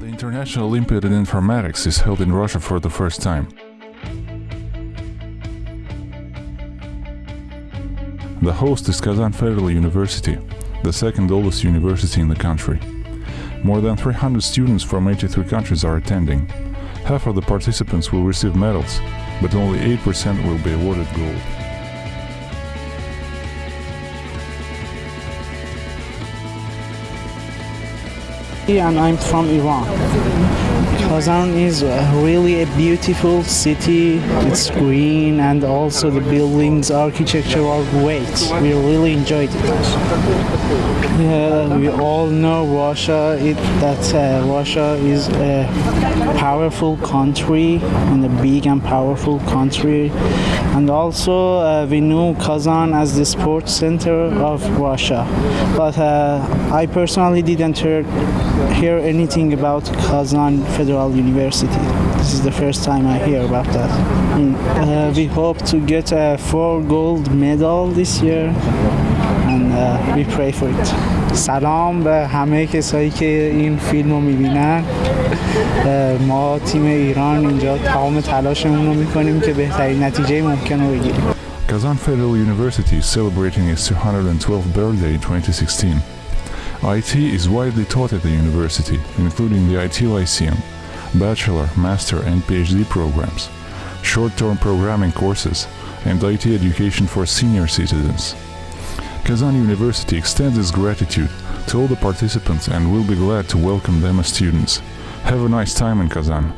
National Olympiad in Informatics is held in Russia for the first time. The host is Kazan Federal University, the second oldest university in the country. More than 300 students from 83 countries are attending. Half of the participants will receive medals, but only 8% will be awarded gold. And I'm from Iran. Kazan is really a beautiful city. It's green and also the buildings, architecture are great. We really enjoyed it. Yeah, we all know Russia. It, that uh, Russia is a powerful country and a big and powerful country. And also uh, we know Kazan as the sports center of Russia. But uh, I personally didn't hear, hear anything about Kazan Federal University. This is the first time I hear about that. Mm. Uh, we hope to get a four gold medal this year and uh, we pray for it. سلام به همه کسایی که این فیلم رو میبینن ما تیم ایران اینجا تمام تلاشمون رو میکنیم که بهترین نتیجه ممکن رو بگیریم Kazan Federal University is celebrating its 212th birthday in 2016. IT is widely taught at the university, including the IT Lyceum, bachelor, master, and PhD programs, short-term programming courses, and IT education for senior citizens. Kazan University extends its gratitude to all the participants and will be glad to welcome them as students. Have a nice time in Kazan.